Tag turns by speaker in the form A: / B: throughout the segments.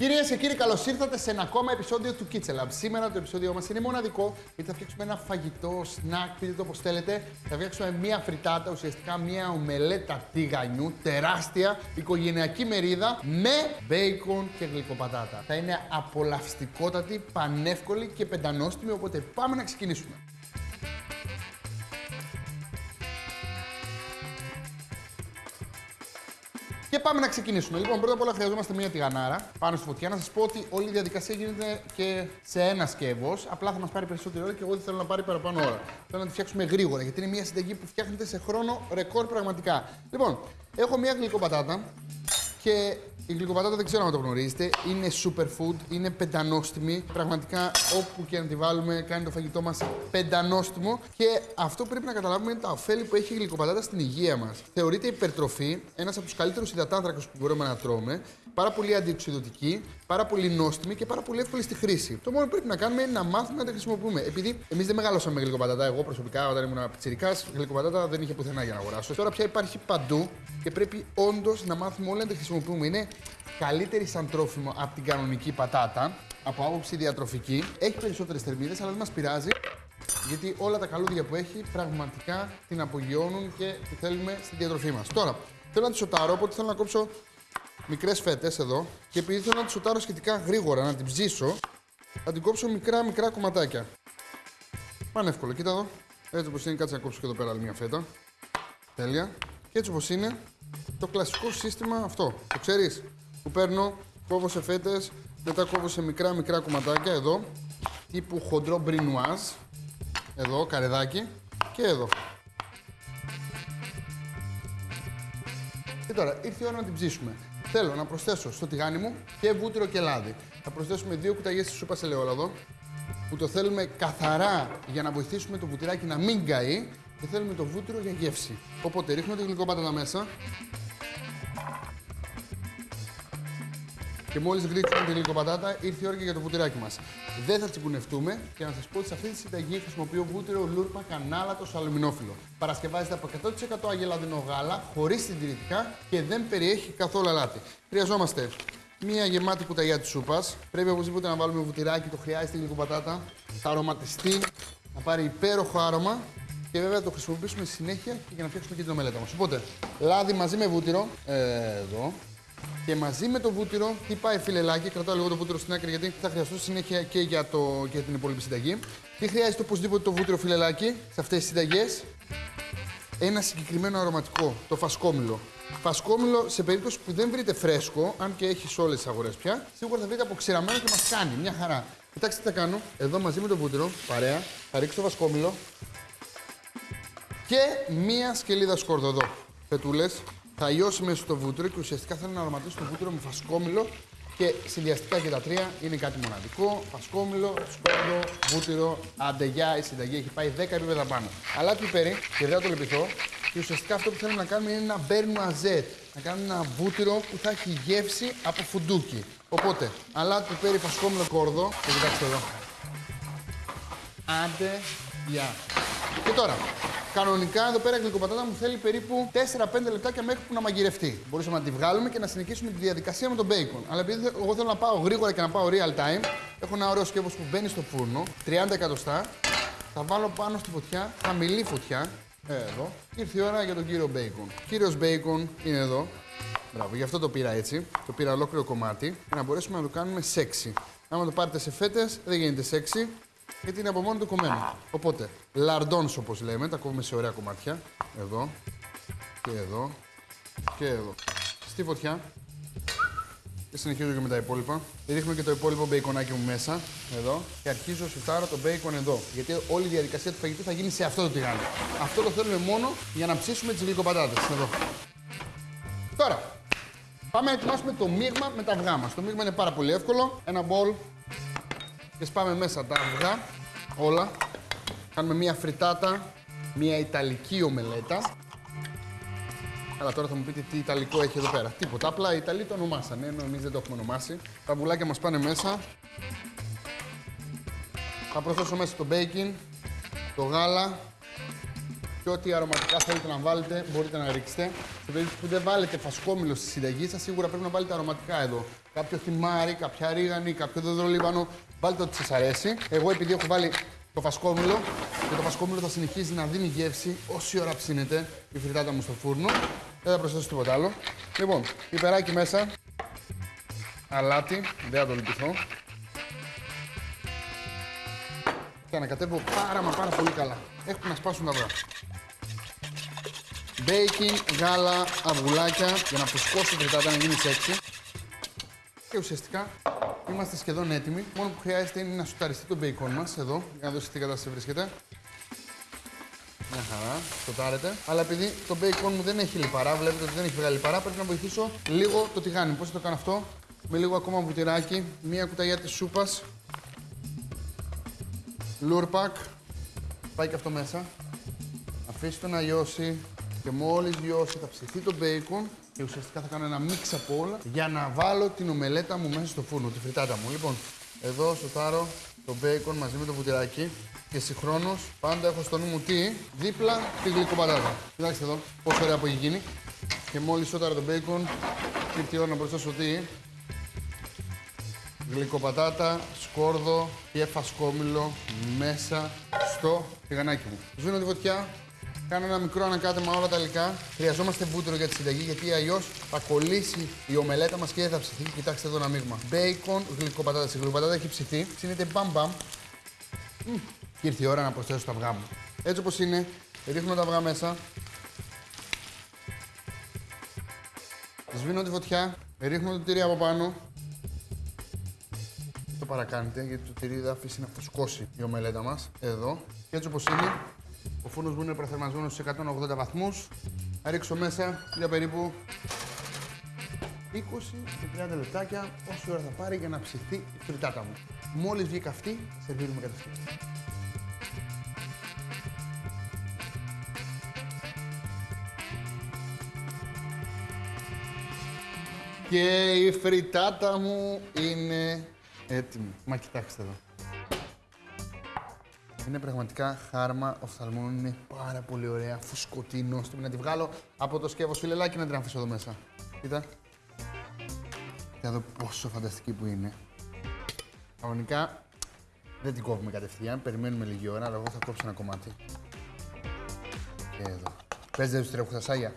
A: Κυρίες και κύριοι, καλώς ήρθατε σε ένα ακόμα επεισόδιο του Kitchen Lab. Σήμερα το επεισόδιο μας είναι μοναδικό γιατί θα φτιάξουμε ένα φαγητό, snack, πείτε το όπως θέλετε. Θα φτιάξουμε μία φριτάτα, ουσιαστικά μία ομελέτα τηγανιού, τεράστια οικογενειακή μερίδα με μπέικον και γλυκοπατάτα. Θα είναι απολαυστικότατη, πανεύκολη και πεντανόστιμη, οπότε πάμε να ξεκινήσουμε. Πάμε να ξεκινήσουμε. Λοιπόν, πρώτα απ' όλα χρειαζόμαστε μια τηγανάρα πάνω στη φωτιά. Να σας πω ότι όλη η διαδικασία γίνεται και σε ένα σκεύος. Απλά θα μας πάρει περισσότερη ώρα και εγώ δεν θέλω να πάρει παραπάνω ώρα. Θέλω να τη φτιάξουμε γρήγορα γιατί είναι μια συνταγή που φτιάχνεται σε χρόνο ρεκόρ πραγματικά. Λοιπόν, έχω μια γλυκοπατάτα και η γλυκοπατάτα δεν ξέρω αν το γνωρίζετε. Είναι superfood, είναι πεντανόστιμη. Πραγματικά όπου και να τη βάλουμε κάνει το φαγητό μας πεντανόστιμο. Και αυτό που πρέπει να καταλάβουμε είναι τα ωφέλη που έχει η γλυκοπατάτα στην υγεία μας. Θεωρείται υπερτροφή, ένας από τους καλύτερους υδατάνθρακες που μπορούμε να τρώμε. Πάρα πολύ αντιοξυδοτική, πάρα πολύ νόστιμη και πάρα πολύ εύκολη στη χρήση. Το μόνο που πρέπει να κάνουμε είναι να μάθουμε να τα χρησιμοποιούμε. Επειδή εμείς δεν μεγαλώσαμε με γλυκοπατάτα, εγώ προσωπικά όταν ήμουν πιτσυρικά, γλυκοπατάτα δεν είχε πουθενά για να αγοράσω. Τώρα πια υπάρχει παντού και πρέπει όντως να μάθουμε όλα να τα χρησιμοποιούμε. Είναι καλύτερη σαν τρόφιμο από την κανονική πατάτα, από άποψη διατροφική. Έχει περισσότερες θερμίδες, αλλά δεν μας πειράζει. Γιατί όλα τα καλούδια που έχει πραγματικά την απογειώνουν και τη θέλουμε στη διατροφή μας. Τώρα, θέλω να τη σοτάρω, οπότε θέλω να κόψω μικρές φέτες εδώ. Και επειδή θέλω να τη σοτάρω σχετικά γρήγορα, να την ψήσω, θα την κόψω μικρά μικρά κομματάκια. Πάνε εύκολο, κοίτα εδώ. Έτσι όπως είναι, κάτσε να κόψω και εδώ πέρα άλλη μια φέτα. Τέλεια. Και έτσι όπως είναι, το κλασικό σύστημα αυτό. Το ξέρεις, που παίρνω, κόβω σε φέτες, μετά κόβω σε μικρά μικρά κομματάκια εδώ, τύπου χοντρό μπρινουάζ. Εδώ, καρεδάκι. Και εδώ. Και τώρα ήρθε η ώρα να την ψήσουμε. Θέλω να προσθέσω στο τηγάνι μου και βούτυρο και λάδι. Θα προσθέσουμε δύο κουταλιές της σούπας ελαιόλαδο που το θέλουμε καθαρά για να βοηθήσουμε το βουτυράκι να μην καεί και θέλουμε το βούτυρο για γεύση. Οπότε ρίχνουμε τη γλυκόπατα μέσα. Και μόλις ρίξουμε τη γλυκοπατάτα, ήρθε η ώρα και για το βουτυράκι μας. Δεν θα τσιγκουνευτούμε και να σας πω ότι σε αυτή τη συνταγή χρησιμοποιώ βούτυρο λούρπα κανάλατο αλουμινόφιλο. Παρασκευάζεται από 100% αγελαδινό γάλα, χωρίς συντηρητικά και δεν περιέχει καθόλου αλάτι. Χρειαζόμαστε μία γεμάτη κουταλιά της σούπας. Πρέπει οπωσδήποτε να βάλουμε βουτυράκι, το χρειάζεται η γλυκοπατάτα. Θα αρωματιστεί, να πάρει υπέροχο άρωμα και βέβαια το χρησιμοποιήσουμε συνέχεια για να φτιάξουμε και την ομελέτα μας. Οπότε, λάδι μαζί με βούτυρο, ε, εδώ, και μαζί με το βούτυρο, τι πάει φιλελάκι, κρατάω λίγο το βούτυρο στην άκρη γιατί θα χρειαστώ συνέχεια και για, το, για την υπόλοιπη συνταγή. Τι χρειάζεται οπωσδήποτε το βούτυρο φιλελάκι σε αυτές τις συνταγές; Ένα συγκεκριμένο αρωματικό, το φασκόμηλο. Φασκόμηλο σε περίπτωση που δεν βρείτε φρέσκο, αν και έχει σε όλες τις αγορές πια, σίγουρα θα βρείτε αποξηραμένο και μας κάνει μια χαρά. Κοιτάξτε τι θα κάνω. Εδώ μαζί με το βούτυρο, παρέα, θα ρίξω το φασκόμηλο και μία σκελίδα σκόρδο εδώ. Πετούλες, θα λιώσει μέσα στο βούτυρο και ουσιαστικά θέλω να αρωματίσω το βούτυρο με φασκόμηλο και συνδυαστικά και τα τρία είναι κάτι μοναδικό. Φασκόμηλο, σκόρδο, βούτυρο, αντεγιά, η συνταγή έχει πάει 10 επίπεδα πάνω. Αλλά πιπέρι και δεν θα το λυπηθώ. Και ουσιαστικά αυτό που θέλουμε να κάνουμε είναι ένα μπέρνου αζέτ. Να κάνουμε ένα βούτυρο που θα έχει γεύση από φουντούκι. Οπότε, αλάτι, πιπέρι, φασκόμηλο, κόρδο. Και κοιτάξτε εδώ. Άντε, γεια. Και τώρα, Κανονικά εδώ πέρα η γλυκοπατάτα μου θέλει περίπου 4-5 λεπτάκια μέχρι που να μαγειρευτεί. Μπορούσαμε να τη βγάλουμε και να συνεχίσουμε τη διαδικασία με τον bacon. Αλλά επειδή εγώ θέλω να πάω γρήγορα και να πάω real time, έχω ένα ωραίο σκεύος που μπαίνει στο φούρνο, 30 εκατοστά. Θα βάλω πάνω στη φωτιά, χαμηλή φωτιά. Ε, εδώ. Ήρθε η ώρα για τον κύριο bacon. Κύριος bacon είναι εδώ. Μπράβο, γι' αυτό το πήρα έτσι. Το πήρα ολόκληρο κομμάτι για να μπορέσουμε να το κάνουμε sexy. Άμα το πάρετε σε φέτες, δεν γίνεται sexy γιατί είναι από μόνο του κομμένο. Οπότε, λαρντόνς όπως λέμε, τα κόβουμε σε ωραία κομμάτια. Εδώ και εδώ και εδώ. Στη φωτιά. Και συνεχίζω και με τα υπόλοιπα. Ρίχνω και το υπόλοιπο μπέικονάκι μου μέσα, εδώ. Και αρχίζω σουτάρω το μπέικον εδώ. Γιατί όλη η διαδικασία του φαγητού θα γίνει σε αυτό το τηγάνι. Αυτό το θέλουμε μόνο για να ψήσουμε τις γλυκοπατάτες. Εδώ. Τώρα, πάμε να ετοιμάσουμε το μείγμα με τα αυγά μα. Το μείγμα είναι πάρα πολύ εύκολο. Ένα μπολ και σπάμε μέσα τα αυγά, όλα. Κάνουμε μία φριτάτα, μία ιταλική ομελέτα. Αλλά τώρα θα μου πείτε τι ιταλικό έχει εδώ πέρα. Τίποτα, απλά οι Ιταλοί το ονομάσανε, ενώ εμείς δεν το έχουμε ονομάσει. Τα βουλάκια μας πάνε μέσα. Θα προσθέσω μέσα το μπέικιν, το γάλα, Και ό,τι αρωματικά θέλετε να βάλετε, μπορείτε να ρίξετε. Σε περίπτωση που δεν βάλετε φασκόμηλο στη συνταγή σας, σίγουρα πρέπει να βάλετε αρωματικά εδώ. Κάποιο θυμάρι, κάποια ρίγανη, κάποιο δεδρολίβανο. Βάλτε ό,τι σας αρέσει. Εγώ επειδή έχω βάλει το φασκόμηλο και το φασκόμηλο θα συνεχίζει να δίνει γεύση όση ώρα ψήνεται η φρυτάτα μου στο φούρνο. Δεν θα προσθέσω τίποτα άλλο. Λοιπόν, πιπεράκι μέσα. Αλάτι, δεν θα το λυπηθώ. Και ανακατεύω πάρα μα πάρα πολύ καλά. Έχουν να σπάσουν τα αυγά. Baking, γάλα, αυγουλάκια για να φουσκώσει η φριτάτα να γίνεις σεξι. Και ουσιαστικά είμαστε σχεδόν έτοιμοι. Μόνο που χρειάζεται είναι να σοταριστεί το μπέικον μας εδώ, για να δω σε τι κατάσταση βρίσκεται. Μια χαρά, σοτάρεται. Αλλά επειδή το μπέικον μου δεν έχει λιπαρά, βλέπετε ότι δεν έχει βγάλει λιπαρά, πρέπει να βοηθήσω λίγο το τηγάνι. Πώς θα το κάνω αυτό, με λίγο ακόμα βουτυράκι, μία κουταλιά της σούπας, λούρπακ, πάει και αυτό μέσα. Αφήστε το να λιώσει και μόλις λιώσει θα ψηθεί το μπέικον και ουσιαστικά θα κάνω ένα μίξ από όλα για να βάλω την ομελέτα μου μέσα στο φούρνο, τη φριτάτα μου. Λοιπόν, εδώ σοτάρω το μπέικον μαζί με το βουτυράκι και συγχρόνως πάντα έχω στο νου μου τι, δίπλα τη γλυκοπατάτα. Κοιτάξτε εδώ πόσο ωραία που έχει γίνει. Και μόλις σόταρα το μπέικον, ήρθε η ώρα να προσθέσω τι, γλυκοπατάτα, σκόρδο και φασκόμηλο μέσα στο τηγανάκι μου. Σβήνω τη φωτιά, κάνω ένα μικρό ανακάτεμα όλα τα υλικά. Χρειαζόμαστε βούτυρο για τη συνταγή γιατί αλλιώς θα κολλήσει η ομελέτα μας και δεν θα ψηθεί. Κοιτάξτε εδώ ένα μείγμα. Μπέικον, γλυκοπατάτα. Η γλυκοπατάτα έχει ψηθεί. Ψήνεται μπαμ μπαμ. Μμ. Και ήρθε η ώρα να προσθέσω τα αυγά μου. Έτσι όπως είναι, ρίχνω τα αυγά μέσα. Σβήνω τη φωτιά, ρίχνω το τυρί από πάνω. Το παρακάνετε γιατί το τυρί θα αφήσει να φουσκώσει η ομελέτα μας. Εδώ. Και έτσι όπως είναι, ο φούρνος μου είναι προθερμασμένος σε 180 βαθμούς. Θα ρίξω μέσα για περίπου 20 και 30 λεπτάκια, όση ώρα θα πάρει για να ψηθεί η φρυτάτα μου. Μόλις βγει καυτή, σερβίρουμε κατευθείαν. Και η φρυτάτα μου είναι έτοιμη. Μα κοιτάξτε εδώ. Είναι πραγματικά χάρμα οφθαλμών, είναι πάρα πολύ ωραία, φουσκωτή, νόστιμη. Να τη βγάλω από το σκεύος φιλελάκι να την αφήσω εδώ μέσα. Κοίτα. Κοίτα εδώ πόσο φανταστική που είναι. Κανονικά δεν την κόβουμε κατευθείαν, περιμένουμε λίγη ώρα, αλλά εγώ θα κόψω ένα κομμάτι. Και εδώ. Πες δεν τους τρέχουν τα σάγια.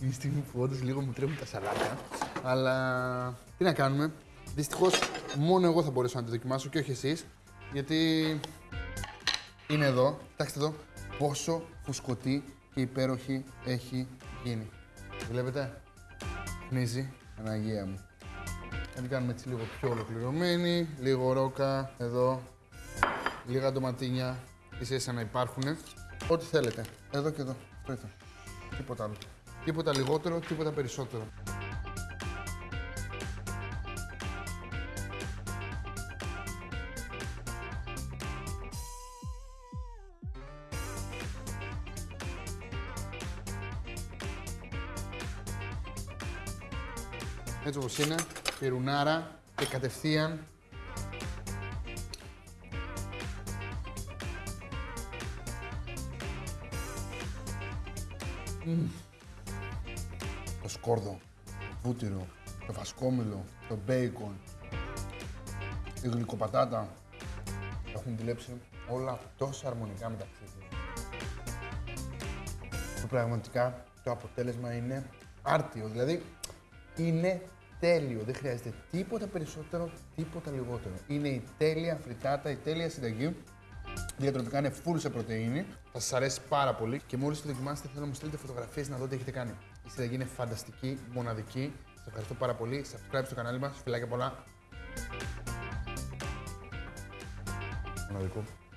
A: Είναι η στιγμή που όντως λίγο μου τρέχουν τα σαλάκια. Αλλά τι να κάνουμε. Δυστυχώς μόνο εγώ θα μπορέσω να τη δοκιμάσω και όχι εσείς. Γιατί είναι εδώ. Κοιτάξτε εδώ πόσο φουσκωτή και υπέροχη έχει γίνει. Βλέπετε; Πνίζει. Αναγία μου. Θα την κάνουμε έτσι λίγο πιο ολοκληρωμένη. Λίγο ρόκα. Εδώ. Λίγα ντοματίνια. Ίσα ίσα να υπάρχουν. Ό,τι θέλετε. Εδώ και εδώ. Αυτό ήταν. Τίποτα άλλο. Τίποτα λιγότερο, τίποτα περισσότερο. Έτσι όπως είναι, πυρουνάρα και κατευθείαν Μμμ. Το σκόρδο, το βούτυρο, το φασκόμηλο, το μπέικον, η γλυκοπατάτα έχουν δουλέψει όλα τόσο αρμονικά μεταξύ τους. Που πραγματικά το αποτέλεσμα είναι άρτιο. Δηλαδή, είναι τέλειο. Δεν χρειάζεται τίποτα περισσότερο, τίποτα λιγότερο. Είναι η τέλεια φριτάτα, η τέλεια συνταγή. Διατροπικά είναι full σε πρωτεΐνη. Θα σας αρέσει πάρα πολύ. Και μόλις το δοκιμάσετε, θέλω να μου στείλετε φωτογραφίες να δω τι έχετε κάνει. Η συνταγή είναι φανταστική, μοναδική. Σας ευχαριστώ πάρα πολύ. Subscribe στο κανάλι μας. Φιλάκια πολλά. Μοναδικό.